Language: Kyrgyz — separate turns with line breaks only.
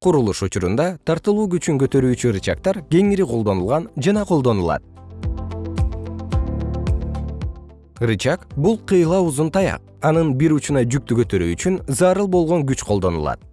курулуш учурунда тартылуу күчүн көтөрүүчү рычагтар кеңири колдонулган жана колдонулат. Рычаг бул кыйла узун таяк. Анын бир учуна жүктү көтөрүү үчүн зарыл болгон күч колдонулат.